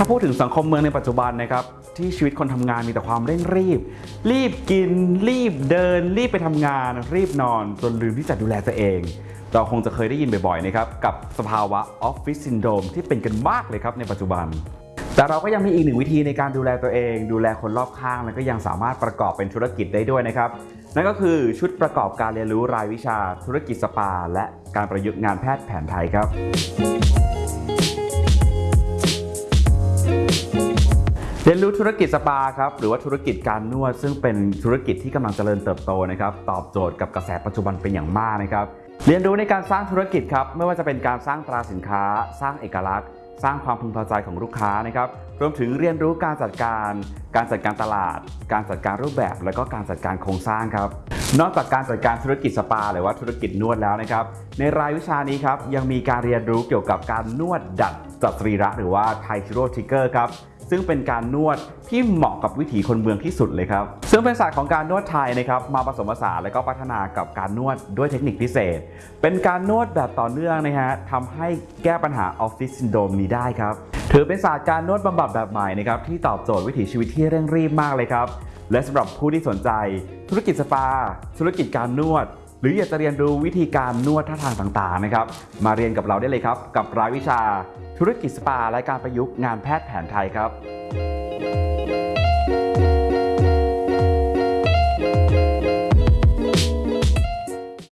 ถ้าพูดถึงสังคมเมืองในปัจจุบันนะครับที่ชีวิตคนทำงานมีแต่ความเร่งรีบ รีบกิน รีบเดิน รีบไปทำงาน รีบนอน จนลืมที่จะดูแลตัวเอง เราคงจะเคยได้ยินบ่อยๆนะครับกับสภาวะออฟฟิศซินโดรมที่เป็นกันมากเลยครับในปัจจุบัน แต่เราก็ยังมีอีกหนึ่งวิธีในการดูแลตัวเอง ดูแลคนรอบข้าง แล้วก็ยังสามารถประกอบเป็นธุรกิจได้ด้วยนะครับนั่นก็คือชุดประกอบการเรียนรู้รายวิชาธุรกิจสปา และการประยุกต์งานแพทย์แผนไทยครับ เรียนรู้ธุรกิจสปาครับหรือว่าธุรกิจการนวด ซึ่งเป็นธุรกิจที่กำลังเจริญเติบโตนะครับตอบโจทย์กับกระแสปัจจุบันเป็นอย่างมากนะครับเรียนรู้ในการสร้างธุรกิจครับไม่ว่าจะเป็นการสร้างตราสินค้า สร้างเอกลักษณ์ สร้างความพึงพอใจของลูกค้านะครับรวมถึงเรียนรู้การจัดการ การจัดการตลาด การจัดการรูปแบบ และก็การจัดการโครงสร้างครับนอกจากการจัดการธุรกิจสปา หรือว่าธุรกิจนวดแล้วนะครับในรายวิชานี้ครับยังมีการเรียนรู้เกี่ยวกับการนวดดัดจัดสรีระหรือว่า Thai chiropractic ครับ ซึ่งเป็นการนวดที่เหมาะกับวิถีคนเมืองที่สุดเลยครับ ซึ่งเป็นศาสตร์ของการนวดไทยนะครับมาผสมผสานและก็พัฒนากับการนวดด้วยเทคนิคพิเศษ เป็นการนวดแบบต่อเนื่องนะฮะทำให้แก้ปัญหาออฟฟิศซินโดรมนี้ได้ครับถือเป็นศาสตร์การนวดบำบัดแบบใหม่นะครับที่ตอบโจทย์วิถีชีวิตที่เร่งรีบมากเลยครับและสำหรับผู้ที่สนใจ ธุรกิจสปา ธุรกิจการนวด หรืออยากจะเรียนรู้วิธีการนวดท่าทางต่างๆนะครับ มาเรียนกับเราได้เลยครับ กับรายวิชาธุรกิจสปาและการประยุกต์งานแพทย์แผนไทยครับ